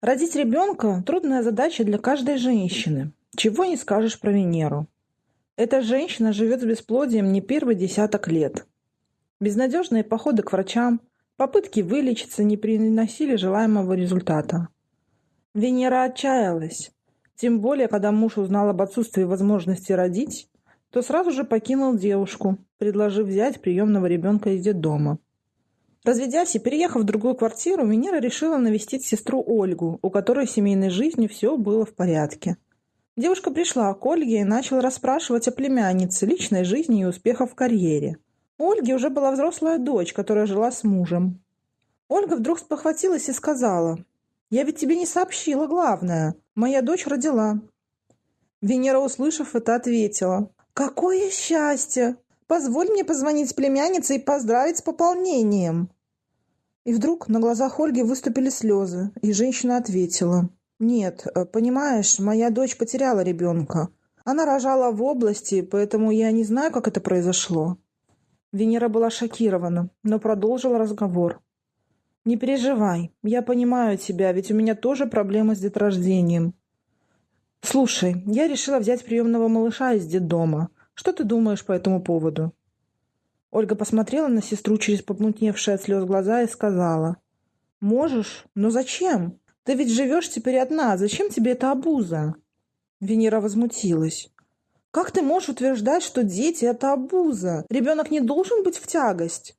Родить ребенка – трудная задача для каждой женщины. Чего не скажешь про Венеру. Эта женщина живет с бесплодием не первый десяток лет. Безнадежные походы к врачам, попытки вылечиться не приносили желаемого результата. Венера отчаялась. Тем более, когда муж узнал об отсутствии возможности родить, то сразу же покинул девушку, предложив взять приемного ребенка из детдома. Разведясь и переехав в другую квартиру, Венера решила навестить сестру Ольгу, у которой в семейной жизни все было в порядке. Девушка пришла к Ольге и начала расспрашивать о племяннице, личной жизни и успехах в карьере. У Ольги уже была взрослая дочь, которая жила с мужем. Ольга вдруг спохватилась и сказала, «Я ведь тебе не сообщила главное. Моя дочь родила». Венера, услышав это, ответила, «Какое счастье! Позволь мне позвонить племяннице и поздравить с пополнением!» И вдруг на глазах Ольги выступили слезы, и женщина ответила. «Нет, э, понимаешь, моя дочь потеряла ребенка. Она рожала в области, поэтому я не знаю, как это произошло». Венера была шокирована, но продолжила разговор. «Не переживай, я понимаю тебя, ведь у меня тоже проблемы с деторождением. Слушай, я решила взять приемного малыша из детдома. Что ты думаешь по этому поводу?» Ольга посмотрела на сестру через помутневшие от слез глаза и сказала. «Можешь? Но зачем? Ты ведь живешь теперь одна. Зачем тебе эта обуза?» Венера возмутилась. «Как ты можешь утверждать, что дети – это обуза? Ребенок не должен быть в тягость?»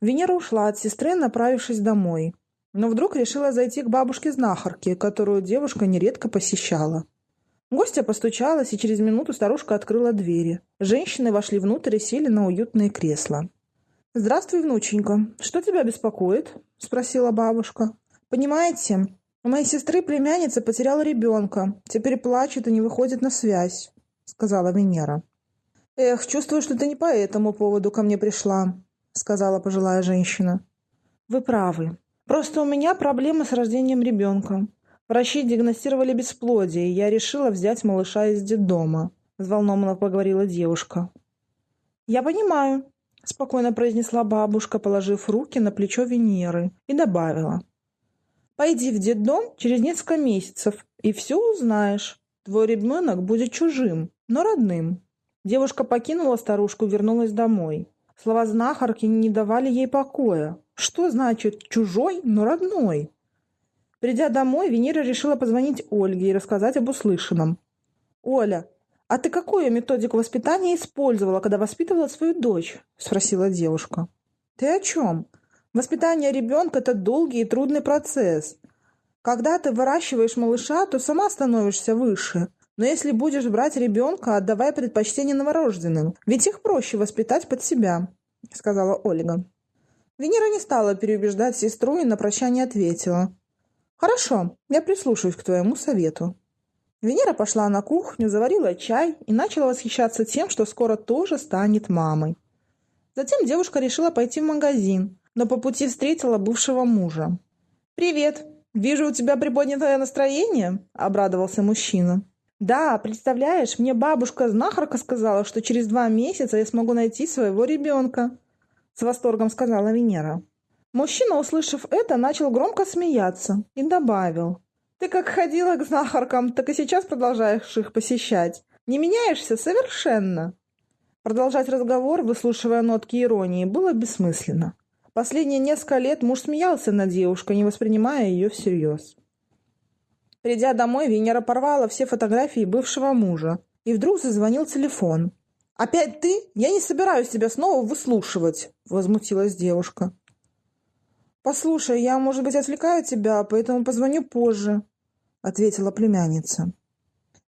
Венера ушла от сестры, направившись домой. Но вдруг решила зайти к бабушке-знахарке, которую девушка нередко посещала. Гостья постучалась, и через минуту старушка открыла двери. Женщины вошли внутрь и сели на уютные кресла. «Здравствуй, внученька. Что тебя беспокоит?» – спросила бабушка. «Понимаете, у моей сестры племянница потеряла ребенка. Теперь плачет и не выходит на связь», – сказала Венера. «Эх, чувствую, что ты не по этому поводу ко мне пришла», – сказала пожилая женщина. «Вы правы. Просто у меня проблемы с рождением ребенка. Врачи диагностировали бесплодие, и я решила взять малыша из детдома», – взволнованно поговорила девушка. «Я понимаю», – спокойно произнесла бабушка, положив руки на плечо Венеры, и добавила. «Пойди в детдом через несколько месяцев, и все узнаешь. Твой ребенок будет чужим, но родным». Девушка покинула старушку и вернулась домой. Слова знахарки не давали ей покоя. Что значит «чужой, но родной»? Придя домой, Венера решила позвонить Ольге и рассказать об услышанном. «Оля, а ты какую методику воспитания использовала, когда воспитывала свою дочь?» – спросила девушка. «Ты о чем? Воспитание ребенка – это долгий и трудный процесс. Когда ты выращиваешь малыша, то сама становишься выше. Но если будешь брать ребенка, отдавай предпочтение новорожденным, ведь их проще воспитать под себя», – сказала Ольга. Венера не стала переубеждать сестру и на прощание ответила – «Хорошо, я прислушаюсь к твоему совету». Венера пошла на кухню, заварила чай и начала восхищаться тем, что скоро тоже станет мамой. Затем девушка решила пойти в магазин, но по пути встретила бывшего мужа. «Привет! Вижу, у тебя приподнятое настроение?» – обрадовался мужчина. «Да, представляешь, мне бабушка-знахарка сказала, что через два месяца я смогу найти своего ребенка», – с восторгом сказала Венера. Мужчина, услышав это, начал громко смеяться и добавил. «Ты как ходила к знахаркам, так и сейчас продолжаешь их посещать. Не меняешься совершенно». Продолжать разговор, выслушивая нотки иронии, было бессмысленно. Последние несколько лет муж смеялся над девушкой, не воспринимая ее всерьез. Придя домой, Венера порвала все фотографии бывшего мужа. И вдруг зазвонил телефон. «Опять ты? Я не собираюсь тебя снова выслушивать!» – возмутилась девушка. «Послушай, я, может быть, отвлекаю тебя, поэтому позвоню позже», — ответила племянница.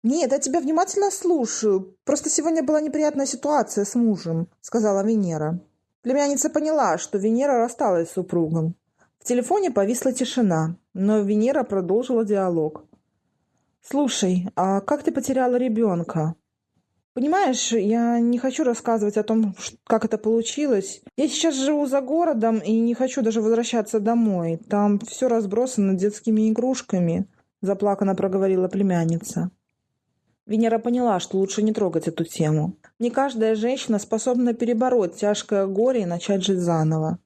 «Нет, я тебя внимательно слушаю. Просто сегодня была неприятная ситуация с мужем», — сказала Венера. Племянница поняла, что Венера рассталась с супругом. В телефоне повисла тишина, но Венера продолжила диалог. «Слушай, а как ты потеряла ребенка?» Понимаешь, я не хочу рассказывать о том, как это получилось. Я сейчас живу за городом и не хочу даже возвращаться домой. Там все разбросано детскими игрушками, заплаканно проговорила племянница. Венера поняла, что лучше не трогать эту тему. Не каждая женщина способна перебороть тяжкое горе и начать жить заново.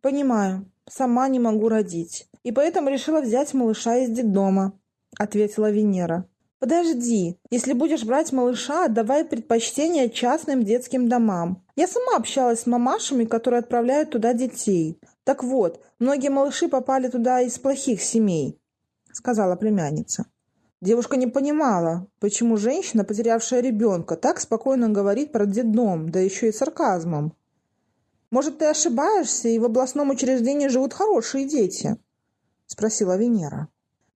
«Понимаю. Сама не могу родить. и поэтому решила взять малыша из детдома», — ответила Венера. «Подожди, если будешь брать малыша, отдавай предпочтение частным детским домам. Я сама общалась с мамашами, которые отправляют туда детей. Так вот, многие малыши попали туда из плохих семей», — сказала племянница. Девушка не понимала, почему женщина, потерявшая ребенка, так спокойно говорит про детдом, да еще и сарказмом. «Может, ты ошибаешься, и в областном учреждении живут хорошие дети?» — спросила Венера.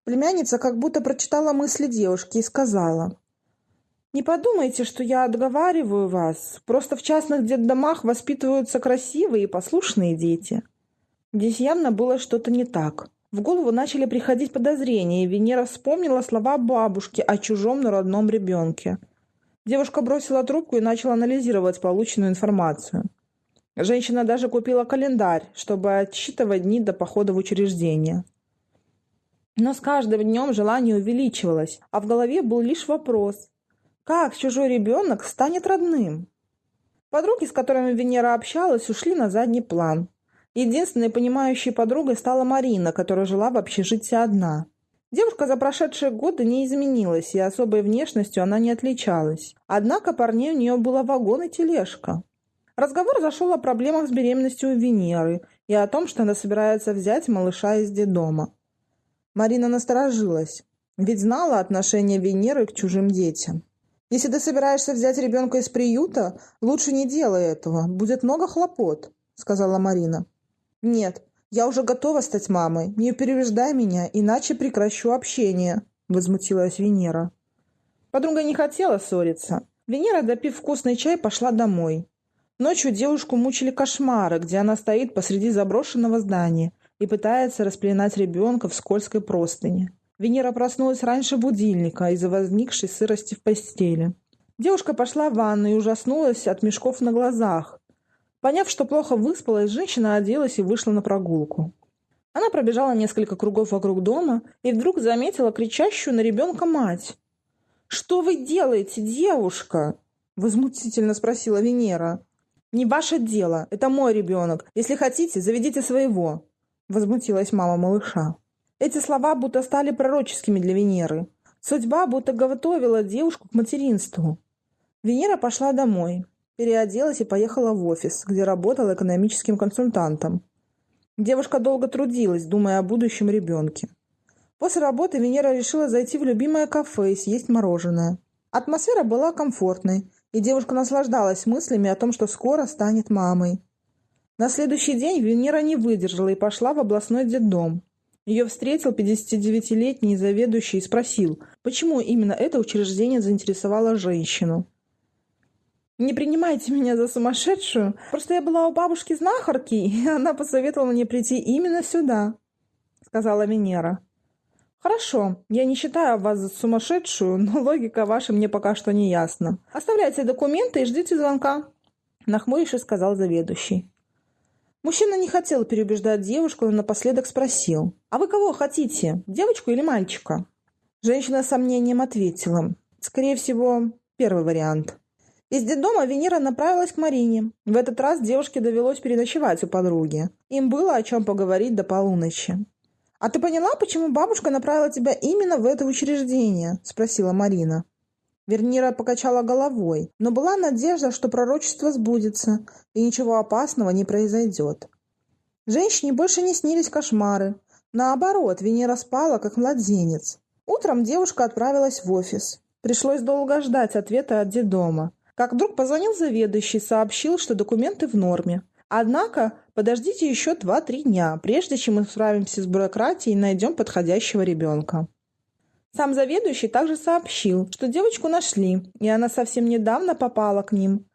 Племянница как будто прочитала мысли девушки и сказала. «Не подумайте, что я отговариваю вас. Просто в частных детдомах воспитываются красивые и послушные дети». Здесь явно было что-то не так. В голову начали приходить подозрения, и Венера вспомнила слова бабушки о чужом, но родном ребенке. Девушка бросила трубку и начала анализировать полученную информацию. Женщина даже купила календарь, чтобы отсчитывать дни до похода в учреждение. Но с каждым днем желание увеличивалось, а в голове был лишь вопрос. Как чужой ребенок станет родным? Подруги, с которыми Венера общалась, ушли на задний план. Единственной понимающей подругой стала Марина, которая жила в общежитии одна. Девушка за прошедшие годы не изменилась, и особой внешностью она не отличалась. Однако парней у нее было вагон и тележка. Разговор зашел о проблемах с беременностью у Венеры и о том, что она собирается взять малыша из детдома. Марина насторожилась, ведь знала отношение Венеры к чужим детям. «Если ты собираешься взять ребенка из приюта, лучше не делай этого, будет много хлопот», — сказала Марина. «Нет, я уже готова стать мамой, не переубеждай меня, иначе прекращу общение», — возмутилась Венера. Подруга не хотела ссориться. Венера, допив вкусный чай, пошла домой. Ночью девушку мучили кошмары, где она стоит посреди заброшенного здания и пытается распеленать ребенка в скользкой простыне. Венера проснулась раньше будильника из-за возникшей сырости в постели. Девушка пошла в ванну и ужаснулась от мешков на глазах. Поняв, что плохо выспалась, женщина оделась и вышла на прогулку. Она пробежала несколько кругов вокруг дома и вдруг заметила кричащую на ребенка мать. «Что вы делаете, девушка?» – возмутительно спросила Венера. «Не ваше дело. Это мой ребенок. Если хотите, заведите своего. — возмутилась мама малыша. Эти слова будто стали пророческими для Венеры. Судьба будто готовила девушку к материнству. Венера пошла домой, переоделась и поехала в офис, где работала экономическим консультантом. Девушка долго трудилась, думая о будущем ребенке. После работы Венера решила зайти в любимое кафе и съесть мороженое. Атмосфера была комфортной, и девушка наслаждалась мыслями о том, что скоро станет мамой. На следующий день Венера не выдержала и пошла в областной детдом. Ее встретил 59-летний заведующий и спросил, почему именно это учреждение заинтересовало женщину. «Не принимайте меня за сумасшедшую. Просто я была у бабушки знахарки, и она посоветовала мне прийти именно сюда», — сказала Венера. «Хорошо, я не считаю вас за сумасшедшую, но логика ваша мне пока что не ясна. Оставляйте документы и ждите звонка», — нахмурившись сказал заведующий. Мужчина не хотел переубеждать девушку, но напоследок спросил. «А вы кого хотите, девочку или мальчика?» Женщина с сомнением ответила. «Скорее всего, первый вариант». Из детдома Венера направилась к Марине. В этот раз девушке довелось переночевать у подруги. Им было о чем поговорить до полуночи. «А ты поняла, почему бабушка направила тебя именно в это учреждение?» – спросила Марина. Вернира покачала головой, но была надежда, что пророчество сбудется, и ничего опасного не произойдет. Женщине больше не снились кошмары. Наоборот, Венера спала, как младенец. Утром девушка отправилась в офис. Пришлось долго ждать ответа от детдома. Как вдруг позвонил заведующий, сообщил, что документы в норме. Однако подождите еще 2-3 дня, прежде чем мы справимся с бюрократией и найдем подходящего ребенка. Сам заведующий также сообщил, что девочку нашли, и она совсем недавно попала к ним.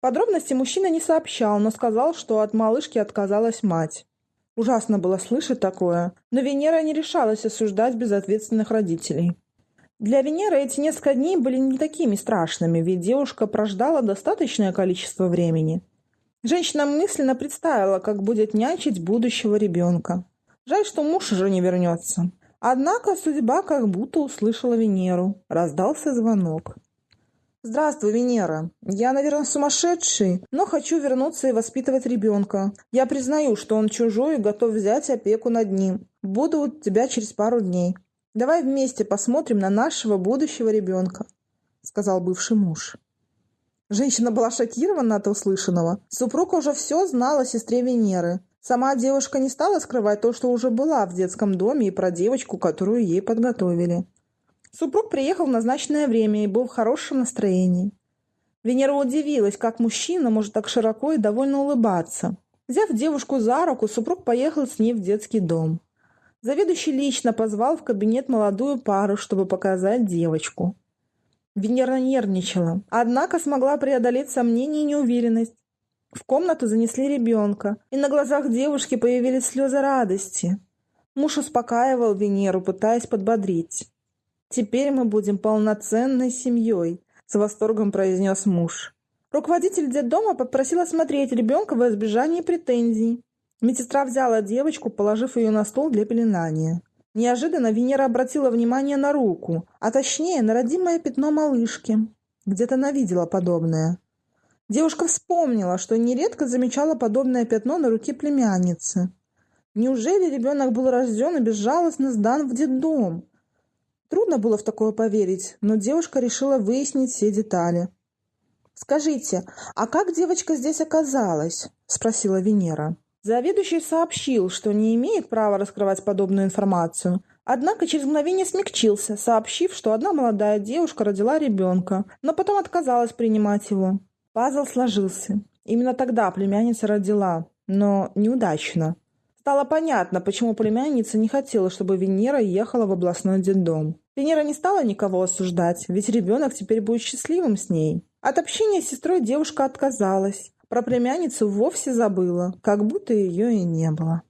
Подробности мужчина не сообщал, но сказал, что от малышки отказалась мать. Ужасно было слышать такое, но Венера не решалась осуждать безответственных родителей. Для Венеры эти несколько дней были не такими страшными, ведь девушка прождала достаточное количество времени. Женщина мысленно представила, как будет нянчить будущего ребенка. Жаль, что муж уже не вернется. Однако судьба как будто услышала Венеру. Раздался звонок. «Здравствуй, Венера. Я, наверное, сумасшедший, но хочу вернуться и воспитывать ребенка. Я признаю, что он чужой и готов взять опеку над ним. Буду у тебя через пару дней. Давай вместе посмотрим на нашего будущего ребенка», — сказал бывший муж. Женщина была шокирована от услышанного. Супруг уже все знал о сестре Венеры. Сама девушка не стала скрывать то, что уже была в детском доме и про девочку, которую ей подготовили. Супруг приехал в назначенное время и был в хорошем настроении. Венера удивилась, как мужчина может так широко и довольно улыбаться. Взяв девушку за руку, супруг поехал с ней в детский дом. Заведующий лично позвал в кабинет молодую пару, чтобы показать девочку. Венера нервничала, однако смогла преодолеть сомнения и неуверенность. В комнату занесли ребенка, и на глазах девушки появились слезы радости. Муж успокаивал Венеру, пытаясь подбодрить. «Теперь мы будем полноценной семьей», — с восторгом произнес муж. Руководитель детдома попросил осмотреть ребенка во избежание претензий. Медсестра взяла девочку, положив ее на стол для пеленания. Неожиданно Венера обратила внимание на руку, а точнее на родимое пятно малышки. Где-то она видела подобное. Девушка вспомнила, что нередко замечала подобное пятно на руке племянницы. Неужели ребенок был рожден и безжалостно сдан в детдом? Трудно было в такое поверить, но девушка решила выяснить все детали. «Скажите, а как девочка здесь оказалась?» – спросила Венера. Заведующий сообщил, что не имеет права раскрывать подобную информацию, однако через мгновение смягчился, сообщив, что одна молодая девушка родила ребенка, но потом отказалась принимать его. Пазл сложился. Именно тогда племянница родила, но неудачно. Стало понятно, почему племянница не хотела, чтобы Венера ехала в областной детдом. Венера не стала никого осуждать, ведь ребенок теперь будет счастливым с ней. От общения с сестрой девушка отказалась. Про племянницу вовсе забыла, как будто ее и не было.